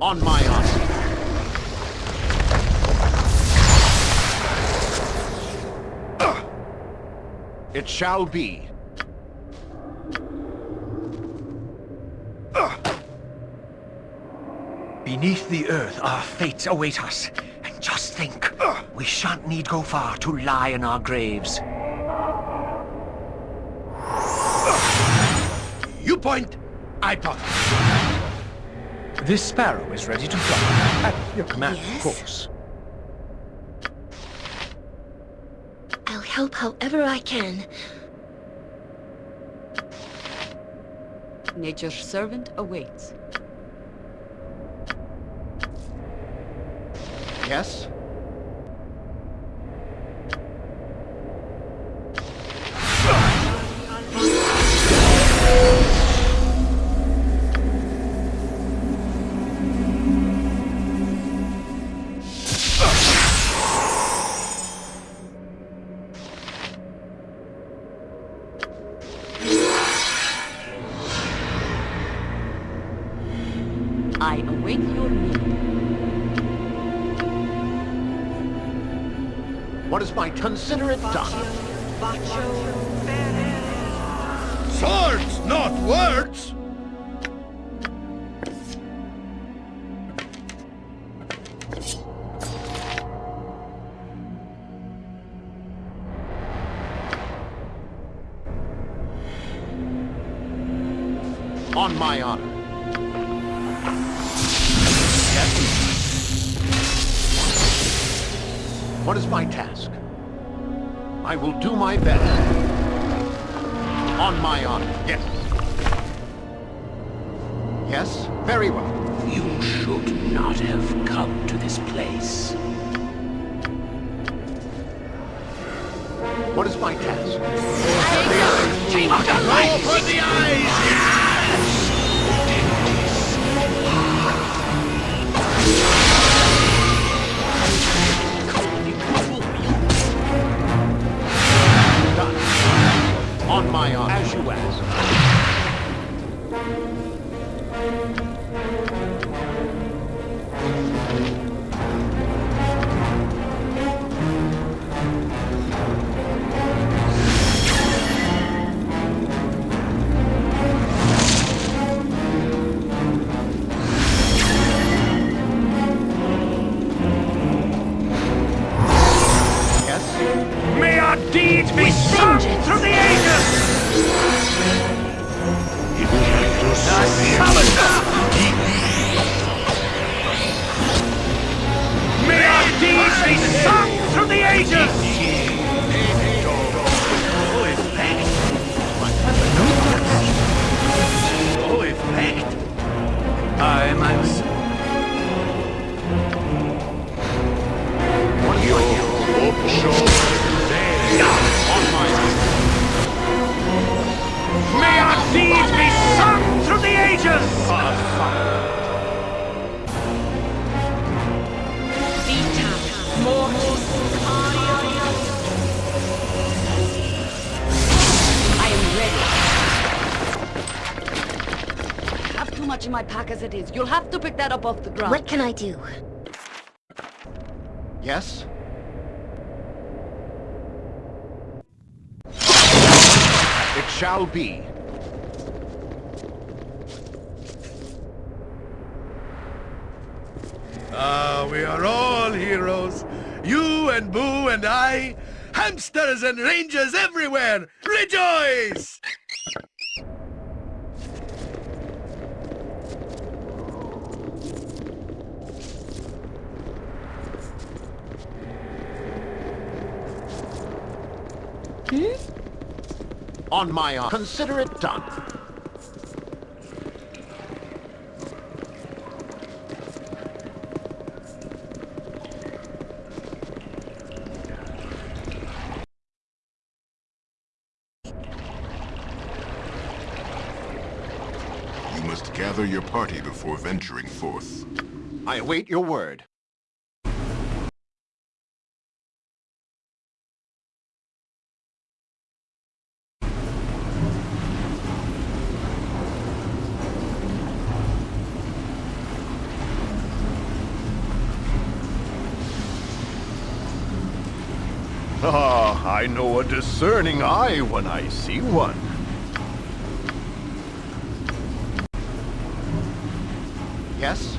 On my honor. It shall be. Beneath the earth, our fates await us. And just think, we shan't need go far to lie in our graves. You point, I point. This sparrow is ready to fly. At your command, Yes? of course. I'll help however I can. Nature's servant awaits. Yes? What is my task? I will do my best. On my honor. Yes. Yes? Very well. You should not have come to this place. What is my task? Go for the eyes! On my honor. As you ask. In my pack as it is. You'll have to pick that up off the ground. What can I do? Yes? It shall be. Ah, we are all heroes. You and Boo and I. Hamsters and rangers everywhere. Rejoice! On my honor. Consider it done. You must gather your party before venturing forth. I await your word. Ah, I know a discerning eye when I see one. Yes?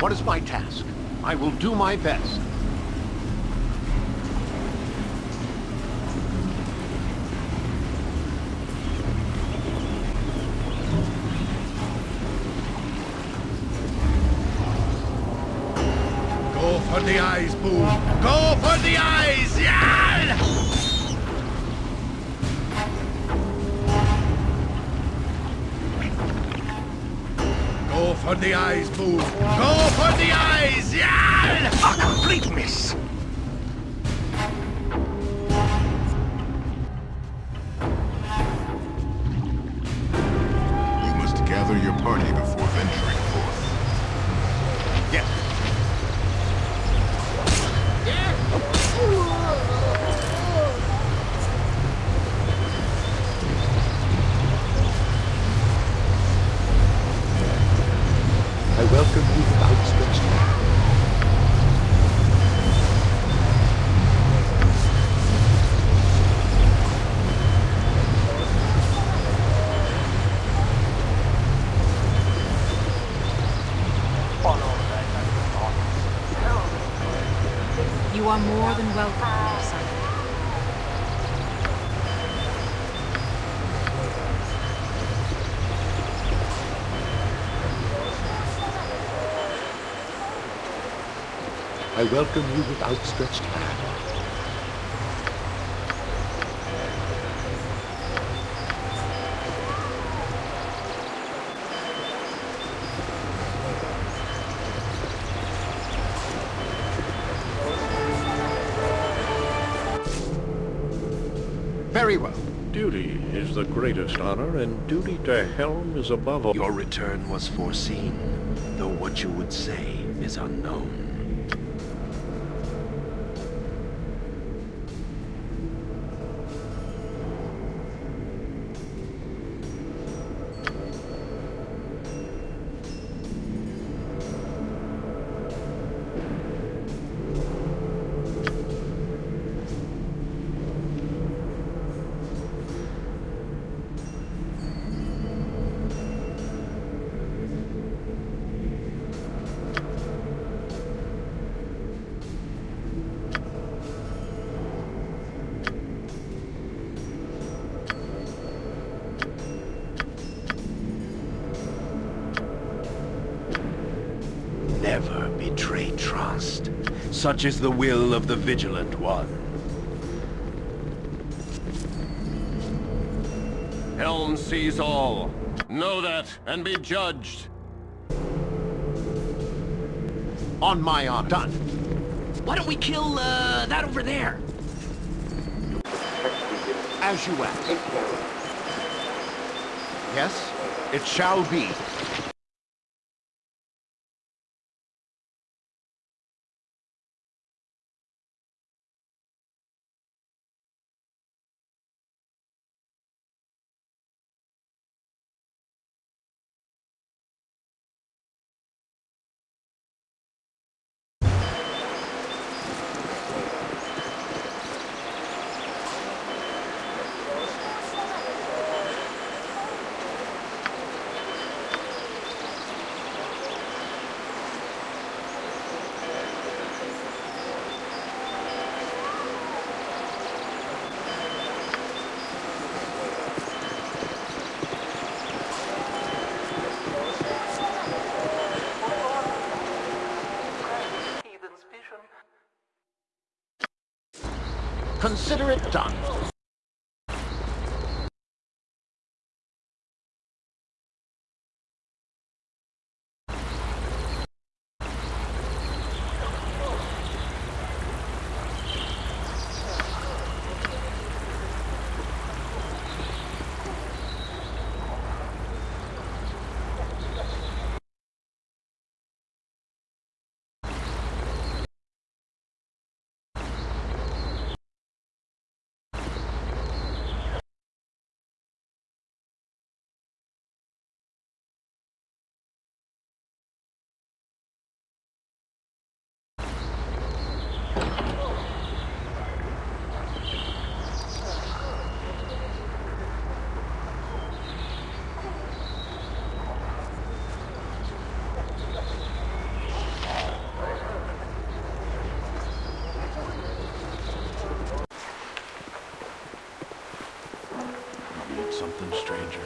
What is my task? I will do my best. Go for the eyes, Boo! Go for the eyes! For the eyes, Boo! Go for the eyes! Yeah! A complete miss! Welcome you with outstretched hand. Very well. Duty is the greatest honor, and duty to Helm is above all. Your return was foreseen, though what you would say is unknown. Such is the will of the Vigilant One. Helm sees all. Know that and be judged. On my honor. Done. Why don't we kill, uh, that over there? As you ask. Yes, it shall be. Consider it done. Stranger.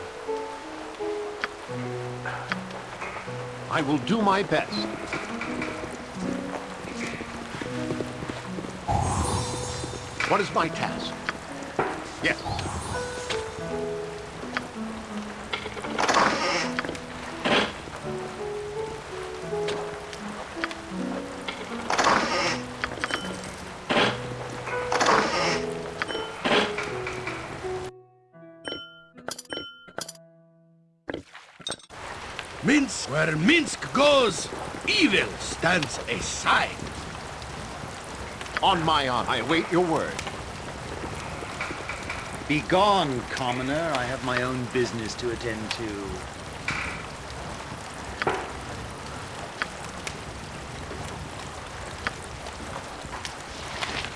I will do my best. What is my task? Yes. Where Minsc goes, evil stands aside. On my honor, I await your word. Begone, commoner. I have my own business to attend to.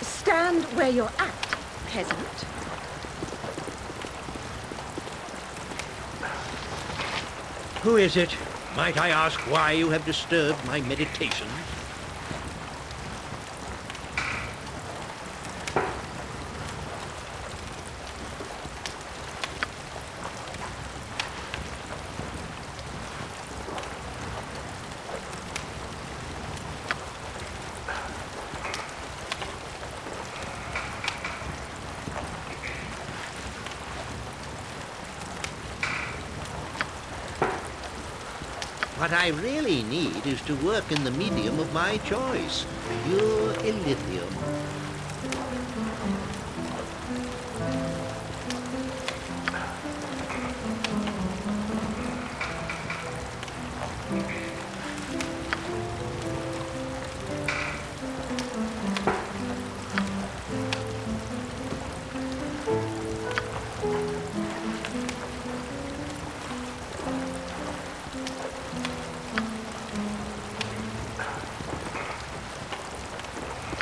Stand where you're at, peasant. Who is it? Might I ask why you have disturbed my meditations? What I really need is to work in the medium of my choice, pure Ilithium.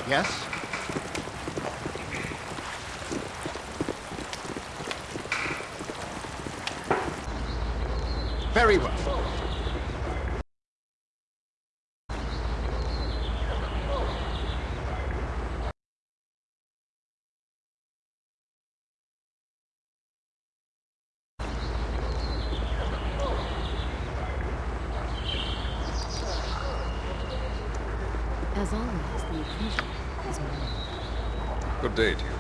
Yes? Very well. As always, the occasion is mine. Good day to you.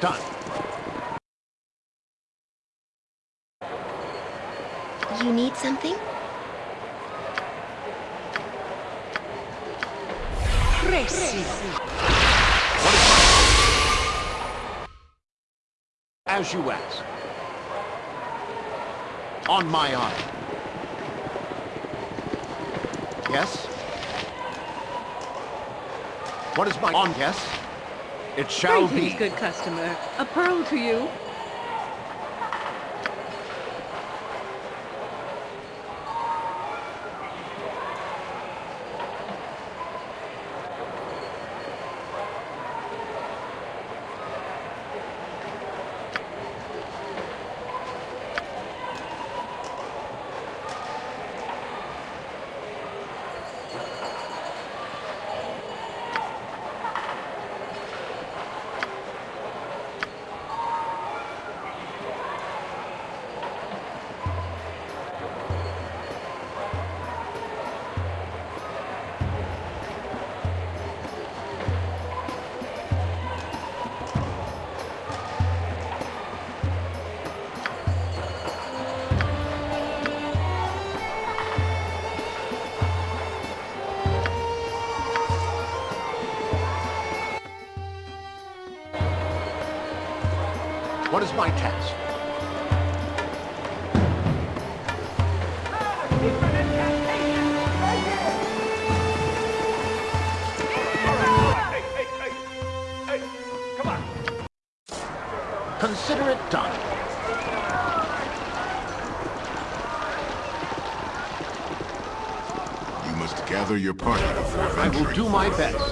Done. You need something? As you ask. On my honor. Yes? What is my on? Yes? It shall Greetings, be. good customer. A pearl to you. My task? Consider it done. You must gather your party before I will do my best.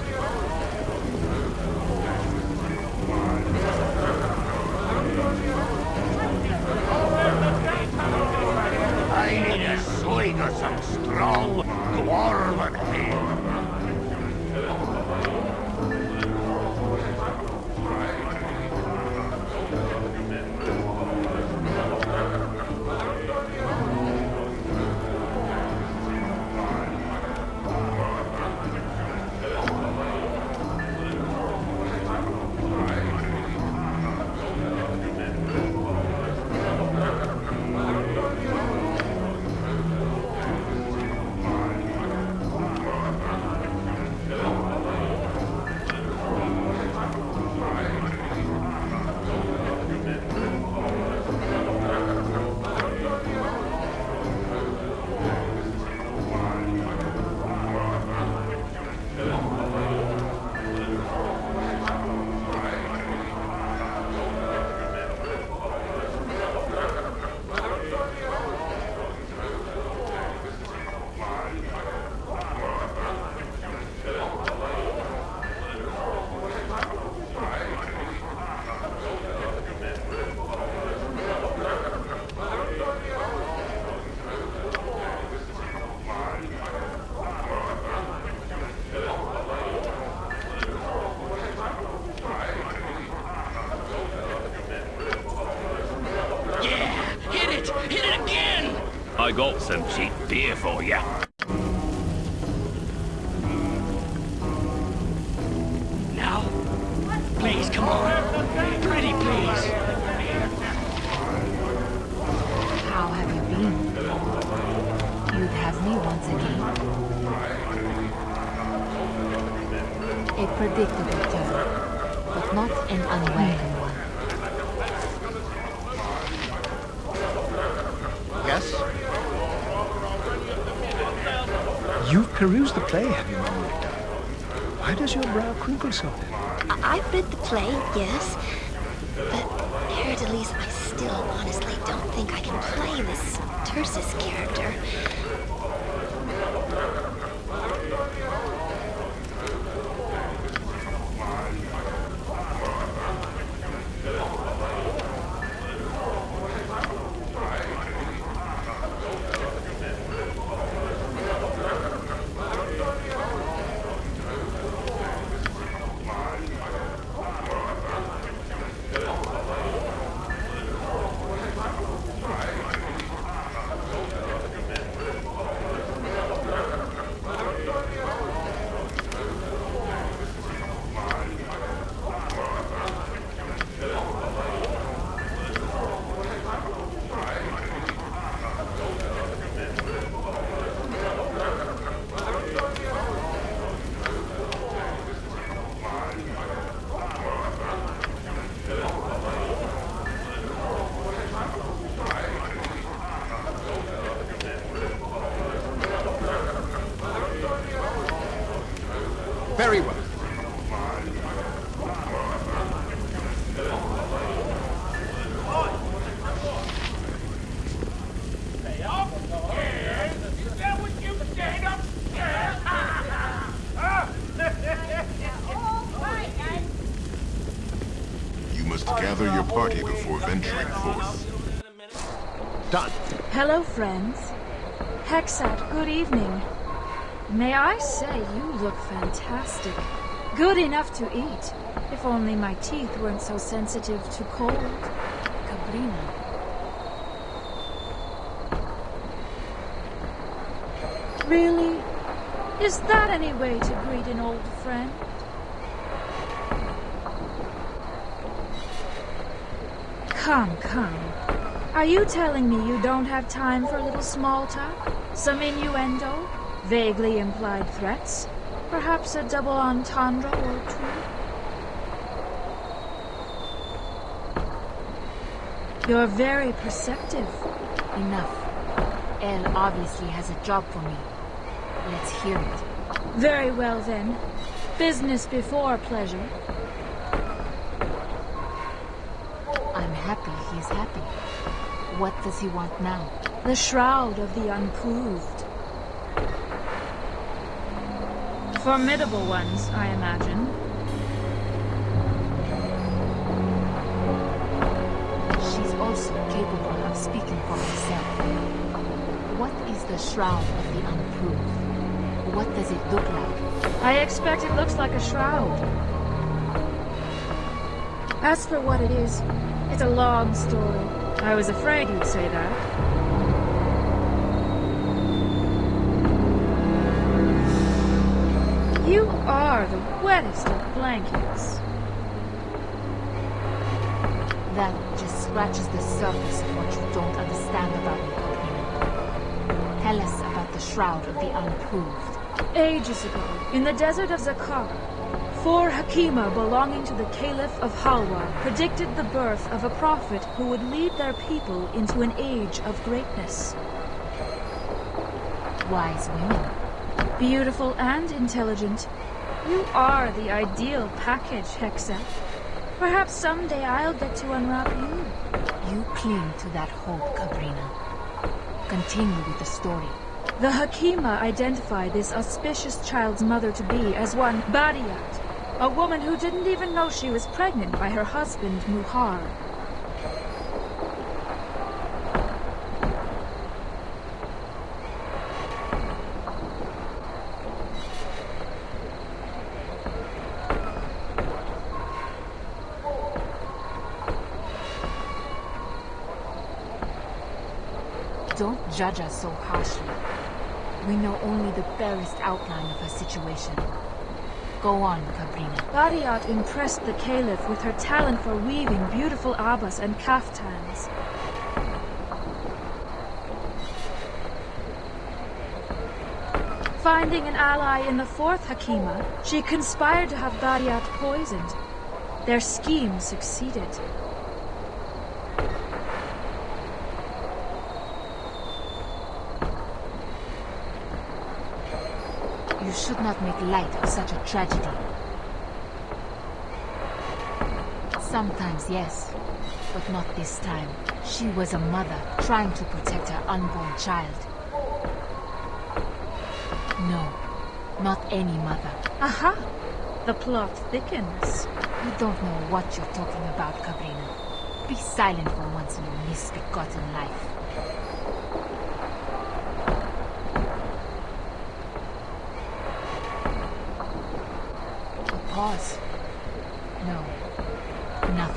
Some cheap beer for you. I- I've read the play, yes. But, Haer'Dalis, I still honestly don't think I can play this Tursus character. Very well. You must gather your party before venturing forth. Done. Hello, friends. Hexxat, good evening. May I say you look fantastic. Good enough to eat. If only my teeth weren't so sensitive to cold. Cabrina. Really? Is that any way to greet an old friend? Come, come. Are you telling me you don't have time for a little small talk? Some innuendo? Vaguely implied threats? Perhaps a double entendre or two? You're very perceptive. Enough. Elle obviously has a job for me. Let's hear it. Very well then. Business before pleasure. I'm happy he's happy. What does he want now? The shroud of the unproved. Formidable ones, I imagine. She's also capable of speaking for herself. What is the Shroud of the Unproved? What does it look like? I expect it looks like a shroud. As for what it is, it's a long story. I was afraid you'd say that. Are the wettest of blankets. That just scratches the surface of what you don't understand about me, Katrina. Tell us about the Shroud of the Unproved. Ages ago, in the desert of Zakar, four Hakima belonging to the Caliph of Halwa predicted the birth of a prophet who would lead their people into an age of greatness. Wise women. Beautiful and intelligent. You are the ideal package, Hexa. Perhaps someday I'll get to unwrap you. You cling to that hope, Cabrina. Continue with the story. The Hakima identified this auspicious child's mother to be as one Badiat, a woman who didn't even know she was pregnant by her husband, Muhar. Don't judge us so harshly. We know only the barest outline of her situation. Go on, Cabrina. Badiat impressed the Caliph with her talent for weaving beautiful abbas and kaftans. Finding an ally in the fourth Hakima, she conspired to have Badiat poisoned. Their scheme succeeded. You should not make light of such a tragedy. Sometimes, yes, but not this time. She was a mother trying to protect her unborn child. No, not any mother. Aha! The plot thickens. You don't know what you're talking about, Cabrina. Be silent for once in your misbegotten life. A pause. No,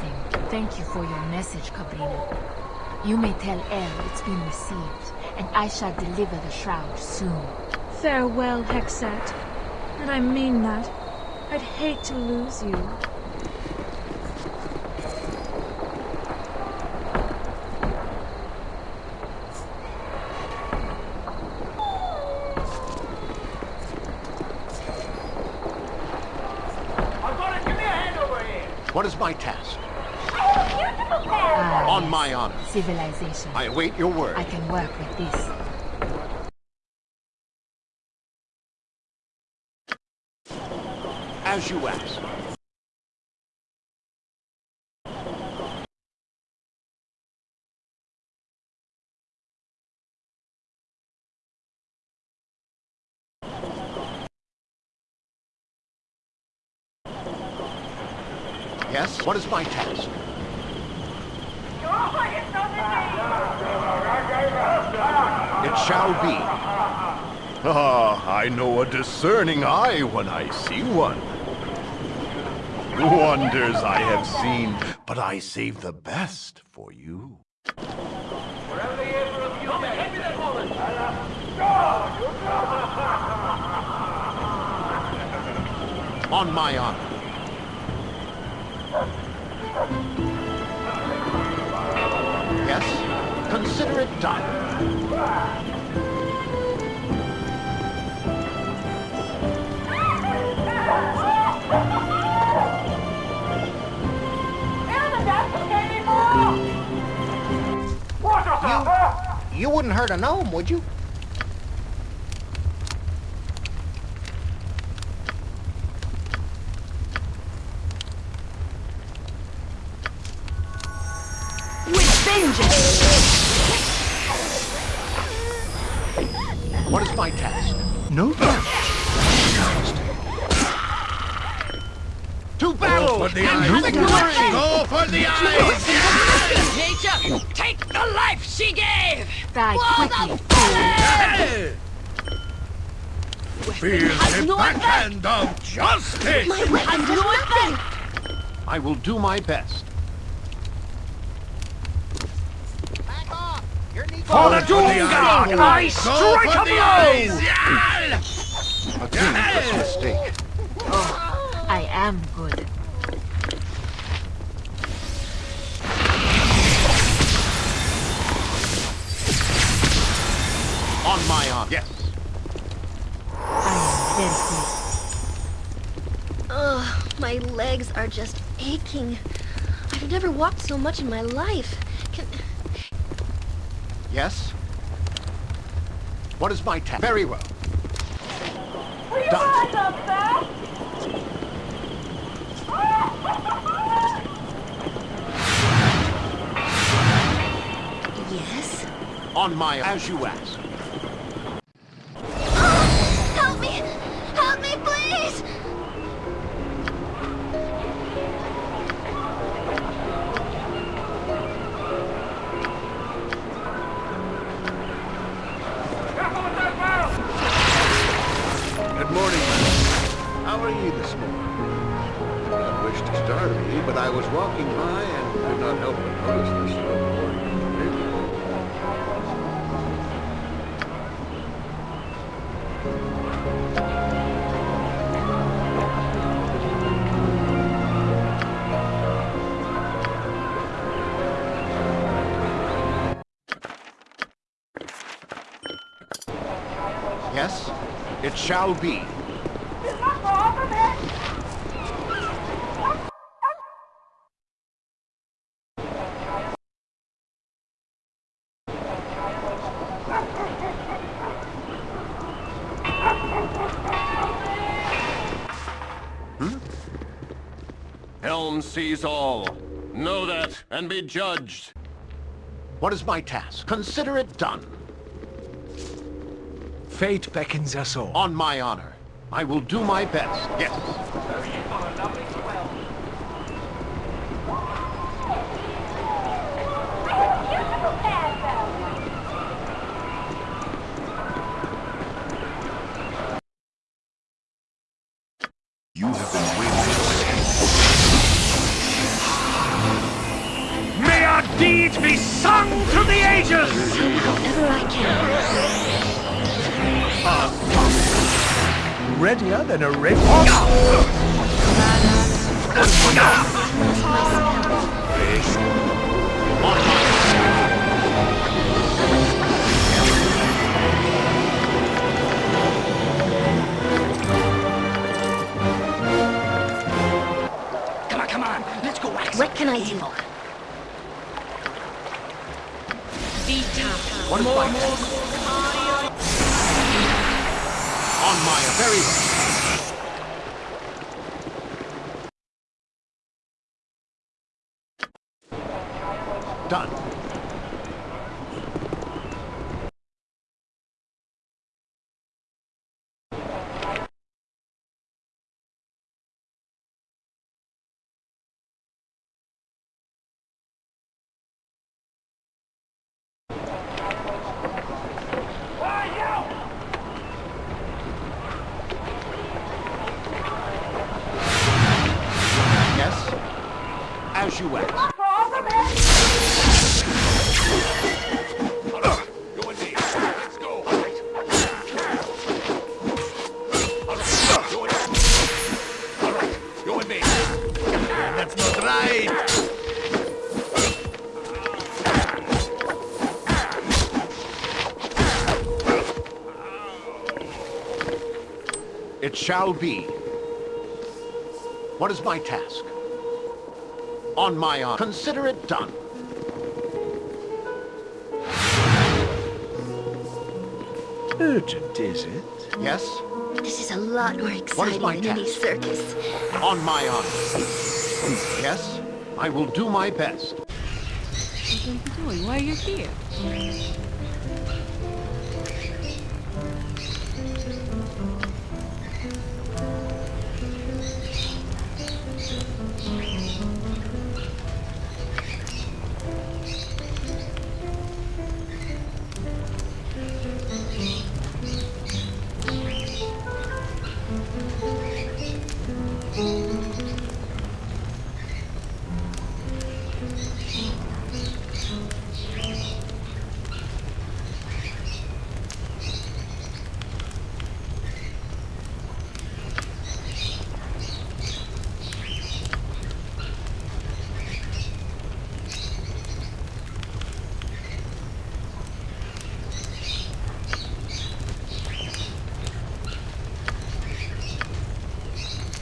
nothing. Thank you for your message, Cabrina. You may tell El it's been received, and I shall deliver the shroud soon. Farewell, Hexxat. And I mean that. I'd hate to lose you. What is my task? Ah, On yes. my honor. Civilization. I await your word. I can work with this. As you ask. Yes? What is my task? It shall be. Ah, I know a discerning eye when I see one. Wonders I have seen, but I save the best for you. On my honor. Yes? Consider it done. You, you wouldn't hurt a gnome, would you? I will do my best. For the Doom God, I strike for a the blow! eyes! A dangerous mistake. Oh. I am good. On my arm, Yes. I am very good. Ugh, my legs are just aching. I've never walked so much in my life. Can... Yes? What is my task? Very well. Yes? On my... As you ask. Morning. How are you this morning? I not wish to startle ye, but I was walking by and could not help but notice this shall be. Hmm? Helm sees all. Know that and be judged. What is my task? Consider it done. Fate beckons us all. On my honor. I will do my best. Yes. Wax What can I do? What is my task? On my very well. It shall be. What is my task? On my honor. Consider it done. Urgent, is it? Yes? This is a lot more exciting my than any circus. On my honor. Yes? I will do my best. What are you doing? Why are you here?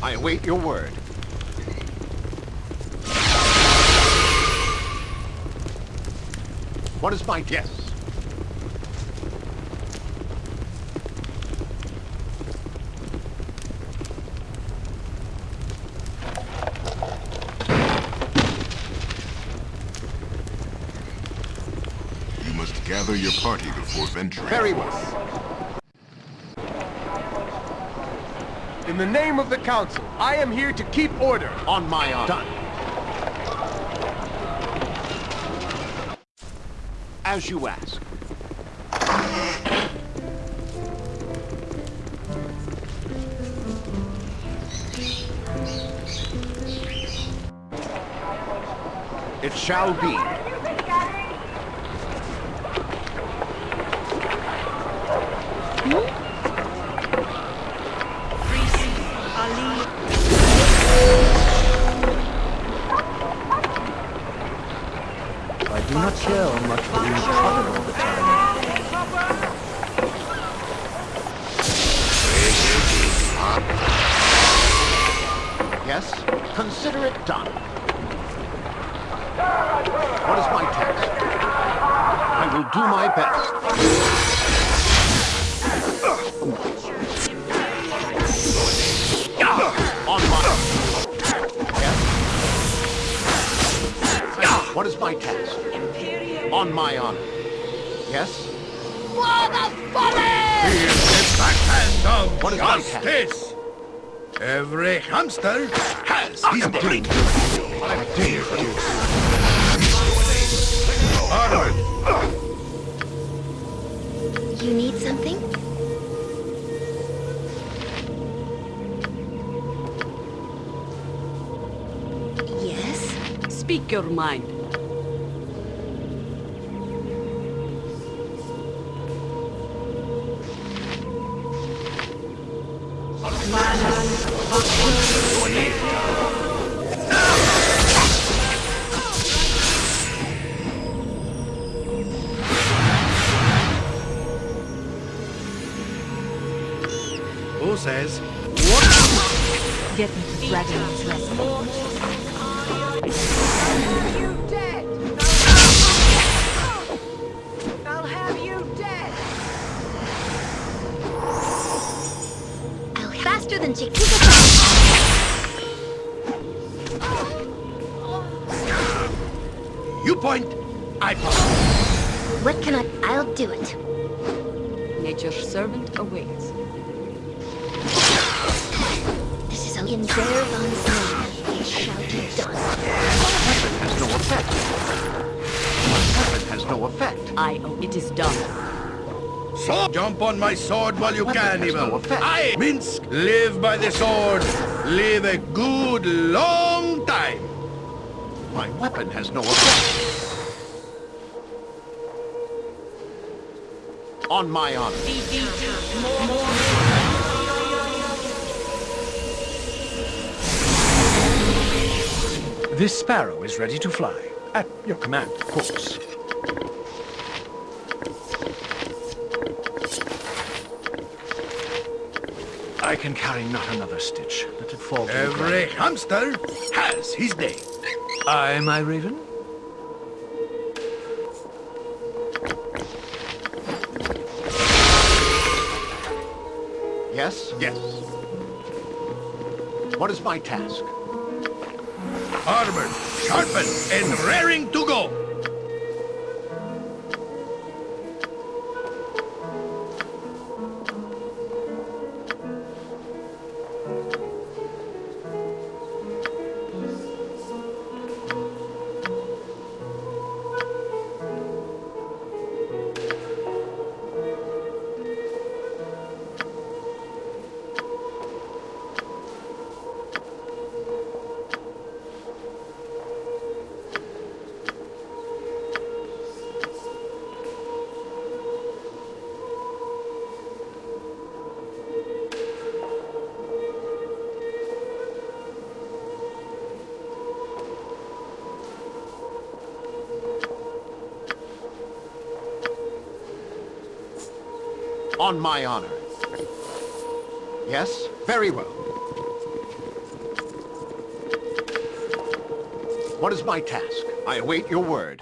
I await your word. What is my guess? You must gather your party before venturing. Very well. In the name of the Council, I am here to keep order. On my honor. Done. As you ask. It shall be. Do not care much for being prodded all the time. Yes? Consider it done. What is my task? I will do my best. What is my task? On my honor. Yes? For the He is the backhand of What is my task? justice. Every hamster has his day. Onward. You need something? Yes? Speak your mind. What can I... I'll do it. Nature's servant awaits. This is in Zerevan's name. It shall be done. Weapon has no effect. My weapon has no effect. I oh, it is done. So jump on my sword while you Weapon can, has evil. no effect. I, Minsc, live by the sword. Live a good long time. My weapon has no effect. On my honor. This sparrow is ready to fly. At your command, of course. I can carry not another stitch. Let it fall Every hamster has his day. Aye, my raven? Yes? Yes. What is my task? Armored, sharpened, and raring to go. on my honor. Yes? Very well. What is my task? I await your word.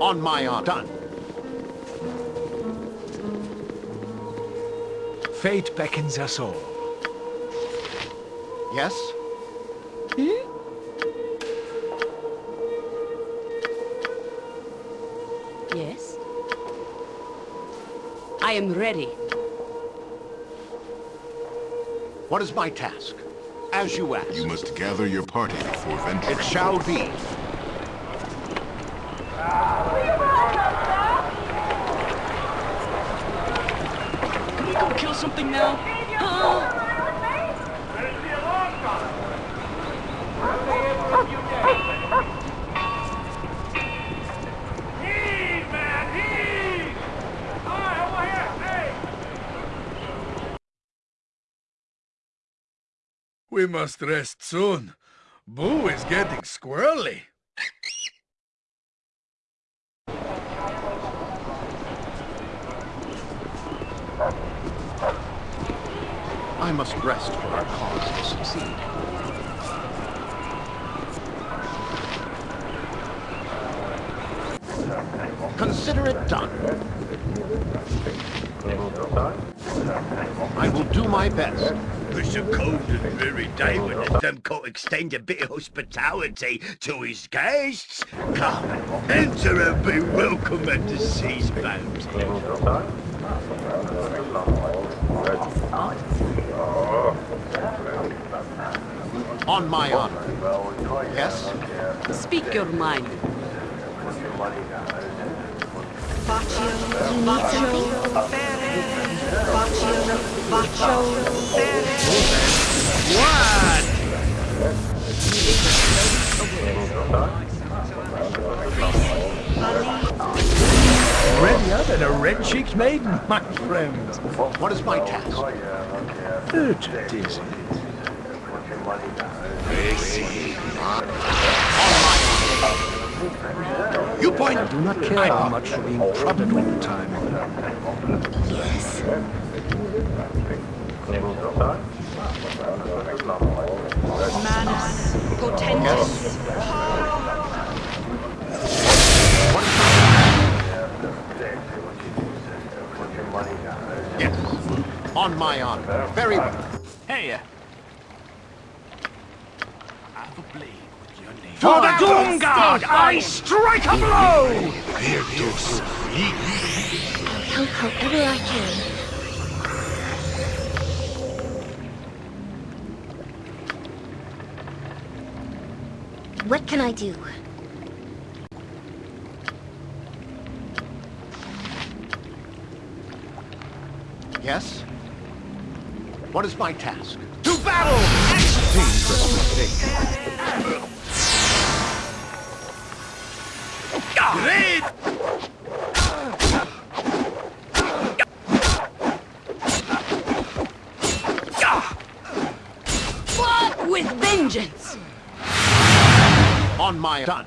On my honor. Done. Fate beckons us all. Yes? Am ready. What is my task? As you ask. You must gather your party before venturing. It shall be. Can we go kill something now? Must rest soon. Boo is getting squirrely. I must rest for our cause to succeed. Consider it done. I will do my best. It's a cold and dreary day when the Thumb can't extend a bit of hospitality to his guests. Come, enter and be welcome at the sea's bounty. On my honor. Yes? Speak your mind. You need something? Readier than a red-cheeked maiden, my friend. What is my task? Urgent, is it? You point. I do not care how much for being prodded all the time. Yes. Manus potentis. Yes. On my honor. Very well. Hey, uh, For the Doomguard, I strike a blow! I'll help however I can. What can I do? Yes? What is my task? To battle! On my done.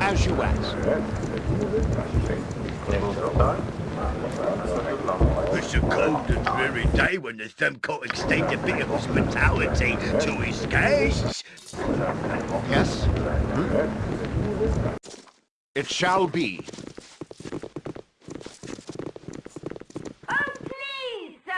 As you ask. It's a cold and dreary day when the extend a bit of hospitality to his guests. Yes? Hmm? It shall be. Oh, please, sir.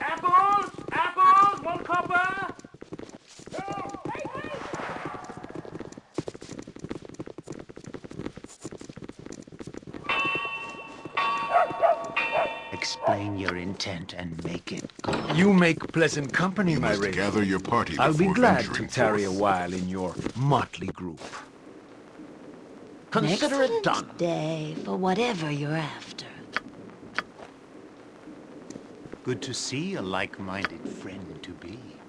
Apples! Apples! One copper! Explain your intent and make it good. You make pleasant company, You my must raven. gather your party I'll be glad to venturing tarry a while in your motley group. Consider it done. day for whatever you're after. Good to see a like-minded friend to be.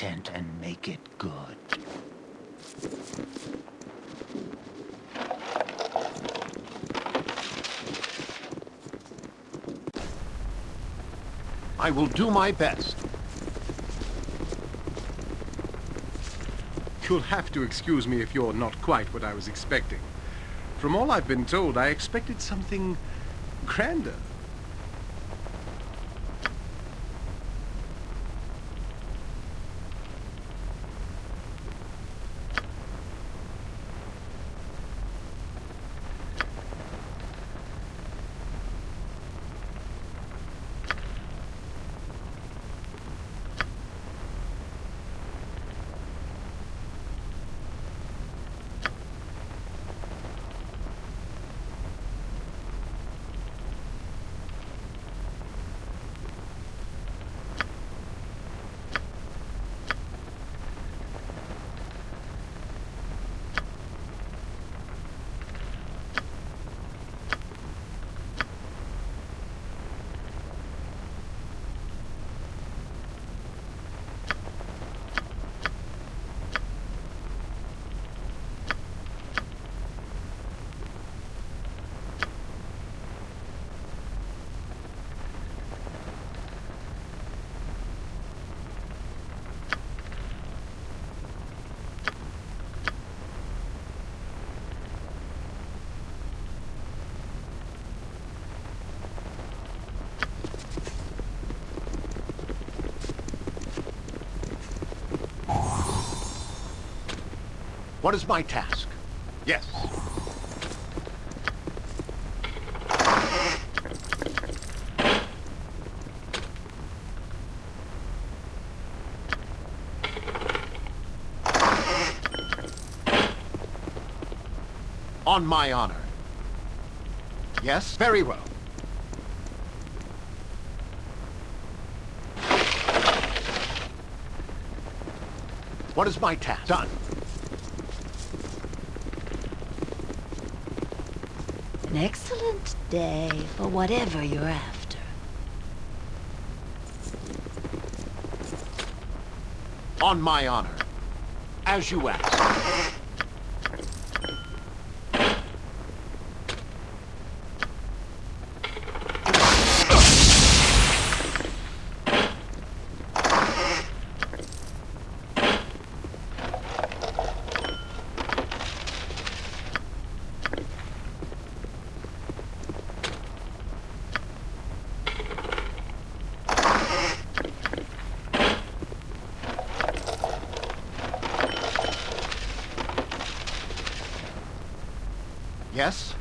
Intent and make it good. I will do my best. You'll have to excuse me if you're not quite what I was expecting. From all I've been told, I expected something grander. What is my task? Yes. On my honor. Yes, very well. What is my task? Done. Excellent day for whatever you're after. On my honor. As you ask. Yes?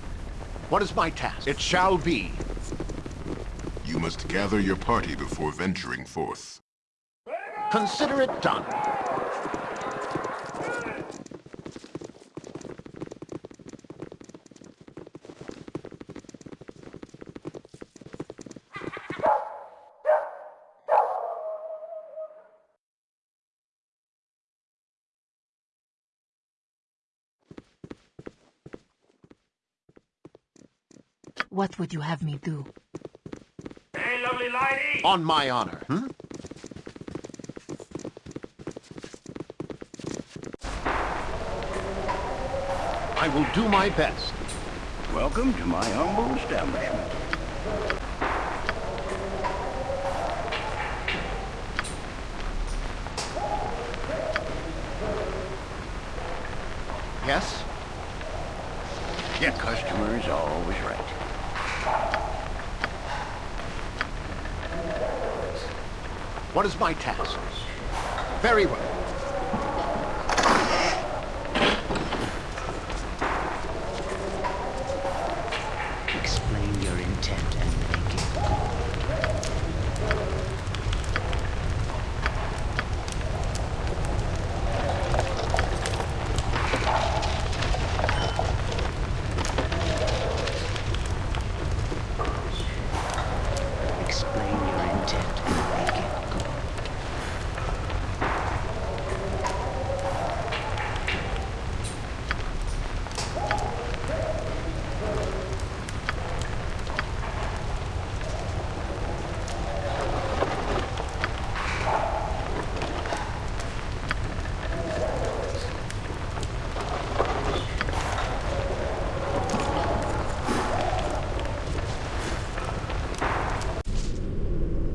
What is my task? It shall be. You must gather your party before venturing forth. Consider it done. What would you have me do? Hey, lovely lady! On my honor. Hmm? I will do my best. Welcome to my humble establishment. Yes? The customer is always right. What is my task? Very well. Explain your intent and make it good. Explain your intent and make it good.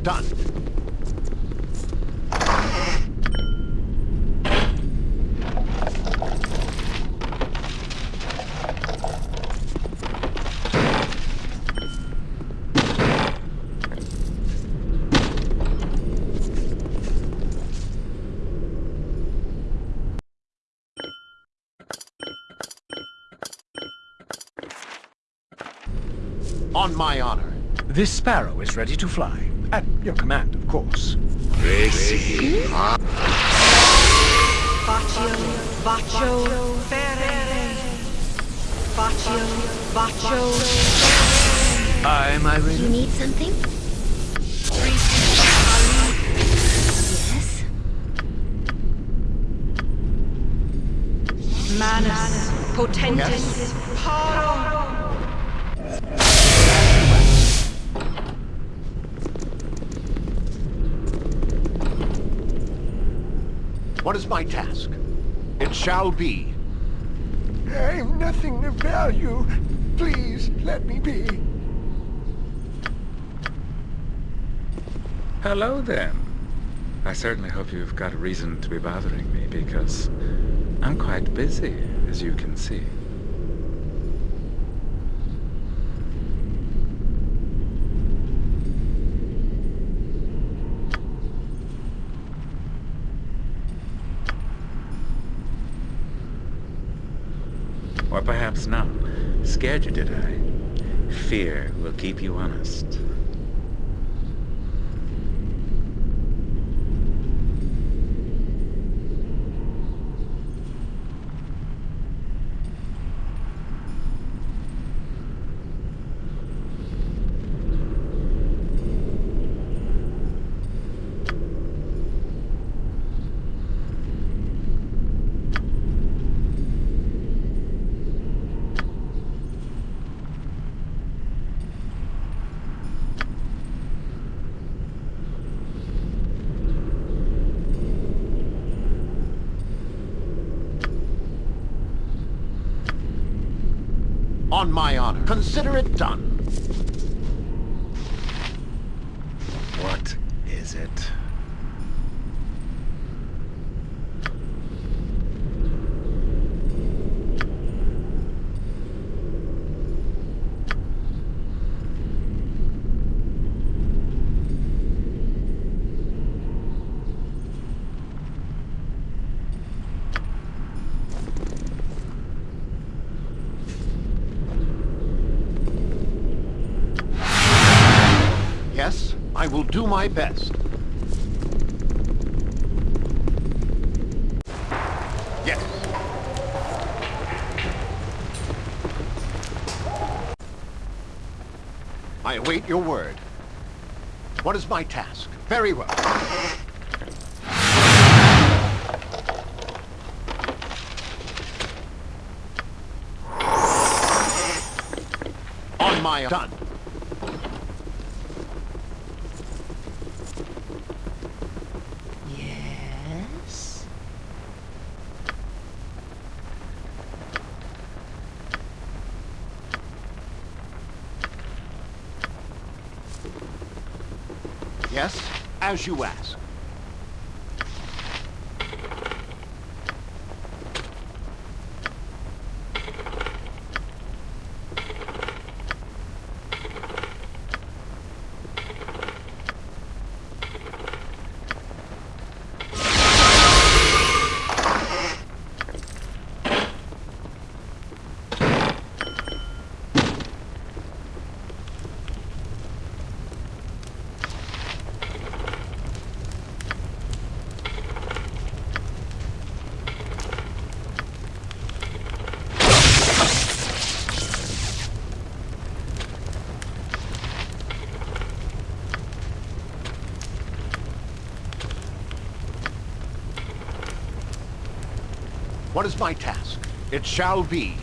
Done. On my honor. This sparrow is ready to fly. At your command, of course. Baccio, baccio, ferere. Baccio, baccio, Am I You ready? need something? Yes? manus, potentis, paro. What is my task? It shall be. I've nothing of value. Please, let me be. Hello then. I certainly hope you've got a reason to be bothering me because I'm quite busy, as you can see. Or perhaps not. Scared you, did I? Fear will keep you honest. On my honor. Consider it done. What is it? Yes, I will do my best. Yes. I await your word. What is my task? Very well. On my done. Yes? Yes, as you ask. What is my task? It shall be.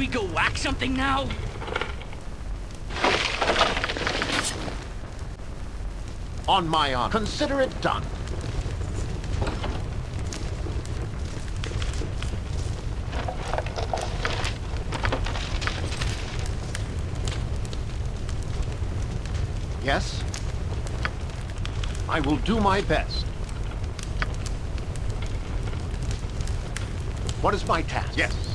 We go whack something now? On my honor. Consider it done. Yes? I will do my best. What is my task? Yes.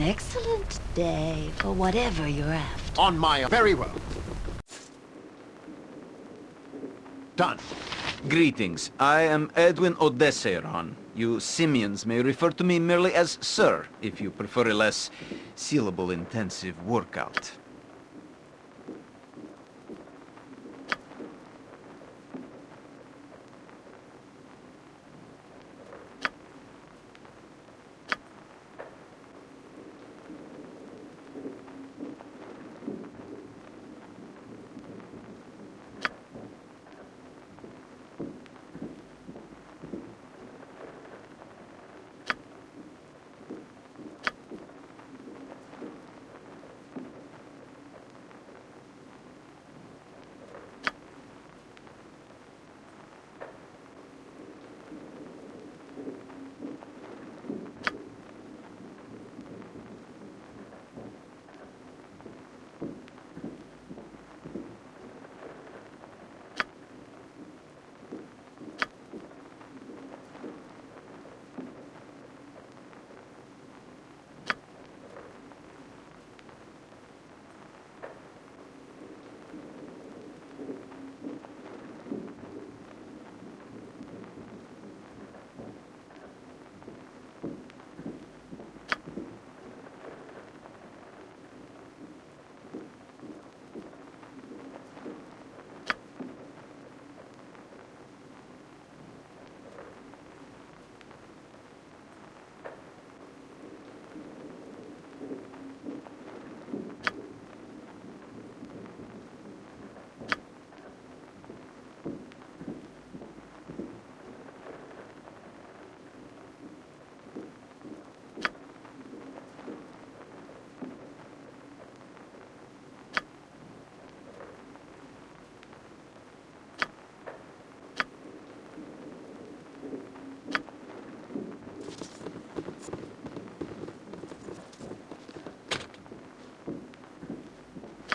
An excellent day for whatever you're after. On my... Very well. Done. Greetings. I am Edwin Odesseiron. You simians may refer to me merely as Sir, if you prefer a less syllable-intensive workout.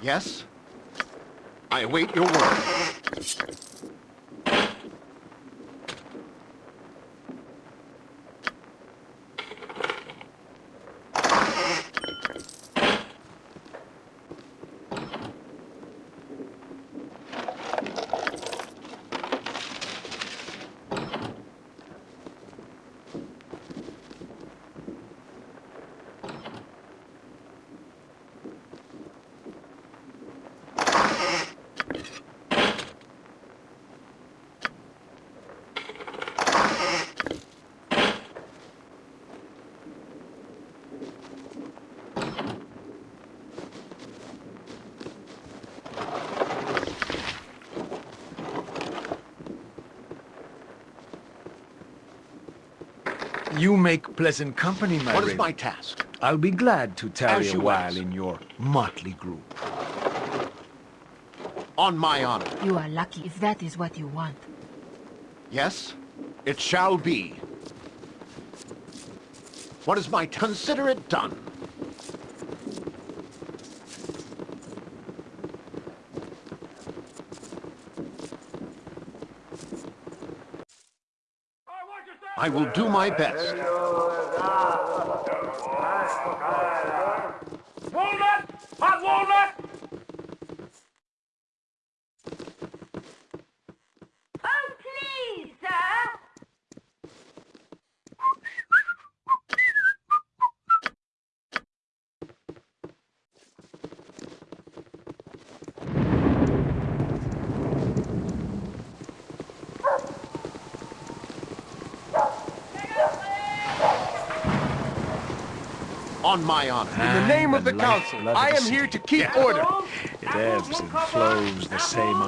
Yes? I await your word. You make pleasant company, my What is Raven. my task? I'll be glad to tarry As a you while ask. in your motley group. On my honor. You are lucky if that is what you want. Yes? It shall be. What is my... Consider it done. I will do my best. On my honor. In the name of the council, I am here to keep order. It ebbs and flows the same